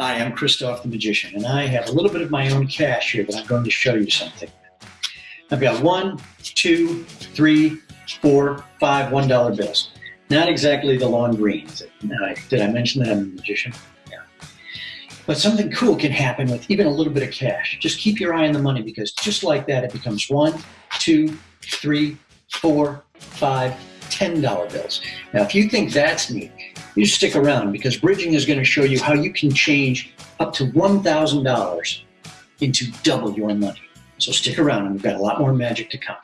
Hi, I'm Christoph the Magician, and I have a little bit of my own cash here but I'm going to show you something. I've got one, two, three, four, five $1 bills. Not exactly the long greens. Did I mention that I'm a magician? Yeah. But something cool can happen with even a little bit of cash. Just keep your eye on the money because just like that, it becomes one, two, three, four, five, $10 bills. Now, if you think that's neat, you stick around because bridging is going to show you how you can change up to $1,000 into double your money. So stick around and we've got a lot more magic to come.